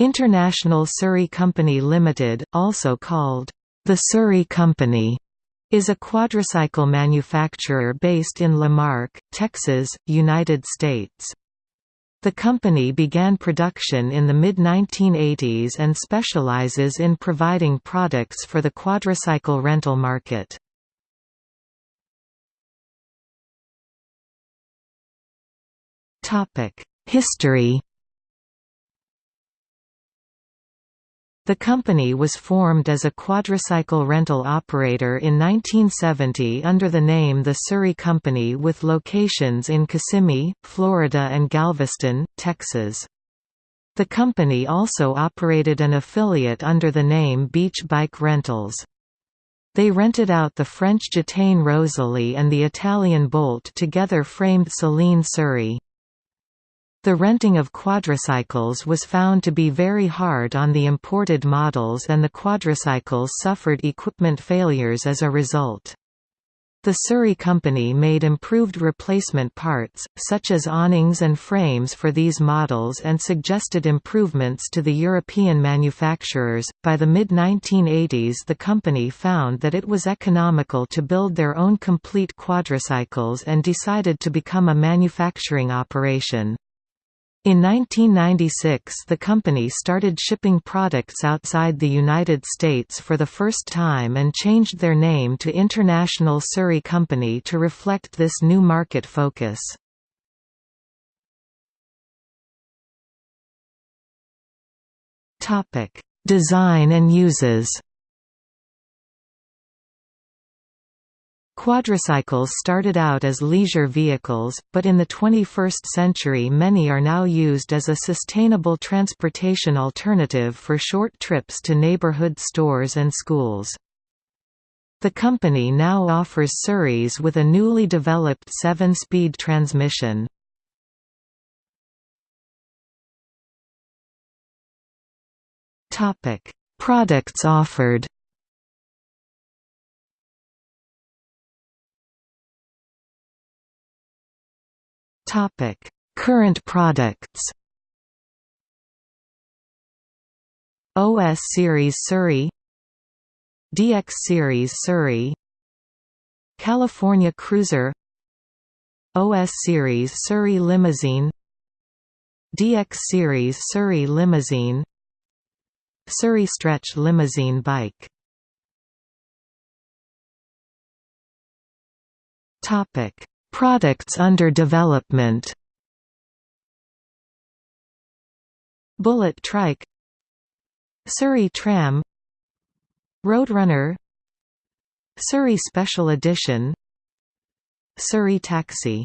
International Surrey Company Limited, also called the Surrey Company, is a quadricycle manufacturer based in La Marque, Texas, United States. The company began production in the mid-1980s and specializes in providing products for the quadricycle rental market. History The company was formed as a quadricycle rental operator in 1970 under the name the Surrey Company with locations in Kissimmee, Florida and Galveston, Texas. The company also operated an affiliate under the name Beach Bike Rentals. They rented out the French Gitane Rosalie and the Italian Bolt together framed Celine Surrey. The renting of quadricycles was found to be very hard on the imported models and the quadricycles suffered equipment failures as a result. The Surrey Company made improved replacement parts, such as awnings and frames for these models and suggested improvements to the European manufacturers. By the mid 1980s, the company found that it was economical to build their own complete quadricycles and decided to become a manufacturing operation. In 1996 the company started shipping products outside the United States for the first time and changed their name to International Surrey Company to reflect this new market focus. Design and uses Quadricycles started out as leisure vehicles, but in the 21st century many are now used as a sustainable transportation alternative for short trips to neighborhood stores and schools. The company now offers Surreys with a newly developed 7-speed transmission. Products offered Topic: Current products. OS Series Surrey DX Series Surrey California Cruiser OS Series Surrey Limousine DX Series Surrey Limousine Surrey Stretch Limousine Bike Topic Products under development. Bullet Trike. Surrey Tram. Roadrunner. Surrey Special Edition. Surrey Taxi